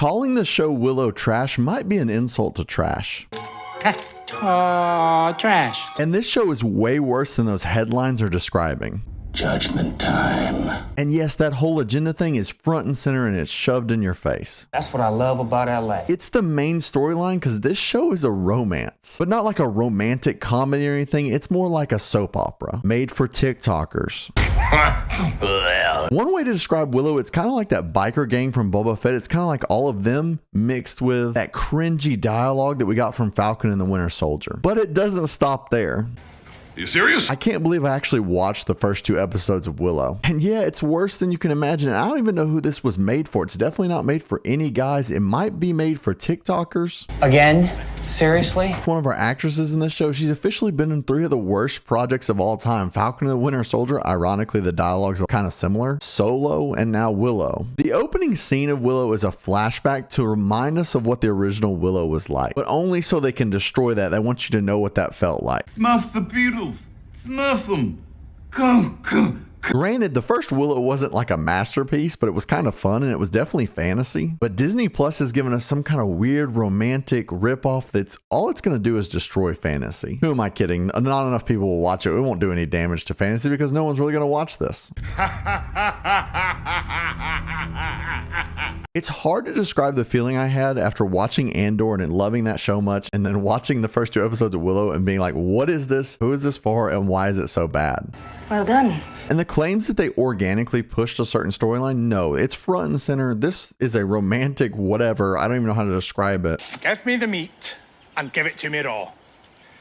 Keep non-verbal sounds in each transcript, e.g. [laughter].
Calling the show Willow trash might be an insult to trash. [laughs] Uh, trash. And this show is way worse than those headlines are describing. Judgment time. And yes, that whole agenda thing is front and center and it's shoved in your face. That's what I love about LA. It's the main storyline because this show is a romance, but not like a romantic comedy or anything. It's more like a soap opera made for TikTokers. [laughs] One way to describe Willow, it's kind of like that biker gang from Boba Fett. It's kind of like all of them mixed with that cringy dialogue that we got from Falcon and the Winter Soldier. But it doesn't stop there. You serious? I can't believe I actually watched the first two episodes of Willow. And yeah, it's worse than you can imagine. I don't even know who this was made for. It's definitely not made for any guys. It might be made for TikTokers. Again? Seriously? One of our actresses in this show, she's officially been in three of the worst projects of all time Falcon and the Winter Soldier. Ironically, the dialogues are kind of similar. Solo and now Willow. The opening scene of Willow is a flashback to remind us of what the original Willow was like, but only so they can destroy that. They want you to know what that felt like. Smurf the Beatles. Smurf them. Go, go, Granted, the first Willow wasn't like a masterpiece, but it was kind of fun and it was definitely fantasy. But Disney Plus has given us some kind of weird romantic ripoff that's all it's going to do is destroy fantasy. Who am I kidding? Not enough people will watch it. It won't do any damage to fantasy because no one's really going to watch this. [laughs] It's hard to describe the feeling I had after watching Andor and loving that show much, and then watching the first two episodes of Willow and being like, what is this? Who is this for? And why is it so bad? Well done. And the claims that they organically pushed a certain storyline, no, it's front and center. This is a romantic whatever. I don't even know how to describe it. Give me the meat and give it to me raw.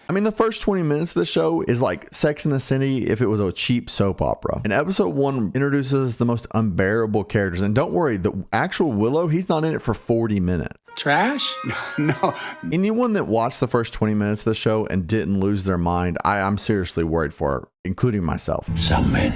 I mean, the first 20 minutes of the show is like Sex in the City if it was a cheap soap opera. And episode one introduces the most unbearable characters. And don't worry, the actual Willow, he's not in it for 40 minutes. Trash? [laughs] No. Anyone that watched the first 20 minutes of the show and didn't lose their mind, I, I'm seriously worried for, including myself. Some men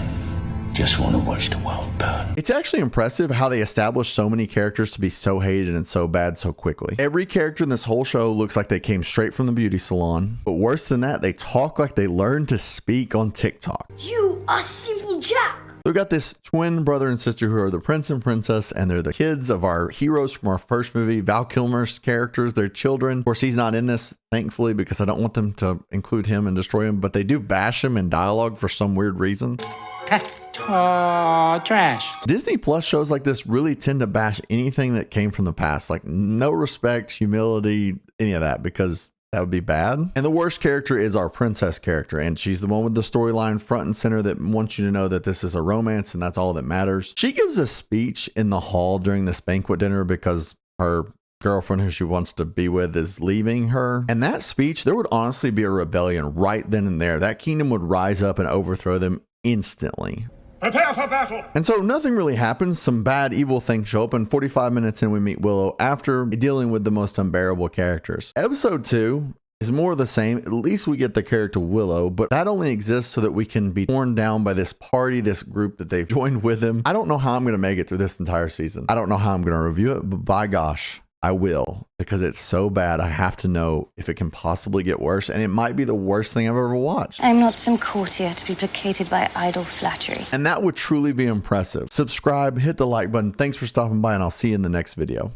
just want to watch the world burn. It's actually impressive how they established so many characters to be so hated and so bad so quickly. Every character in this whole show looks like they came straight from the beauty salon. But worse than that, they talk like they learned to speak on TikTok. You are simple Jack. So we got this twin brother and sister who are the prince and princess, and they're the kids of our heroes from our first movie, Val Kilmer's characters, their children. Of course, he's not in this, thankfully, because I don't want them to include him and destroy him, but they do bash him in dialogue for some weird reason. [laughs] Trash. Disney Plus shows like this really tend to bash anything that came from the past, like no respect, humility, any of that, because that would be bad. And the worst character is our princess character, and she's the one with the storyline front and center that wants you to know that this is a romance and that's all that matters. She gives a speech in the hall during this banquet dinner because her girlfriend who she wants to be with is leaving her. And that speech, there would honestly be a rebellion right then and there. That kingdom would rise up and overthrow them instantly. Prepare for battle. And so nothing really happens. Some bad, evil things show up, and 45 minutes in, we meet Willow after dealing with the most unbearable characters. Episode 2 is more of the same. At least we get the character Willow, but that only exists so that we can be torn down by this party, this group that they've [laughs] joined with him. I don't know how I'm going to make it through this entire season. I don't know how I'm going to review it, but by gosh, I will because it's so bad. I have to know if it can possibly get worse, and it might be the worst thing I've ever watched. I'm not some courtier to be placated by idle flattery. And that would truly be impressive. Subscribe, hit the like button. Thanks for stopping by, and I'll see you in the next video.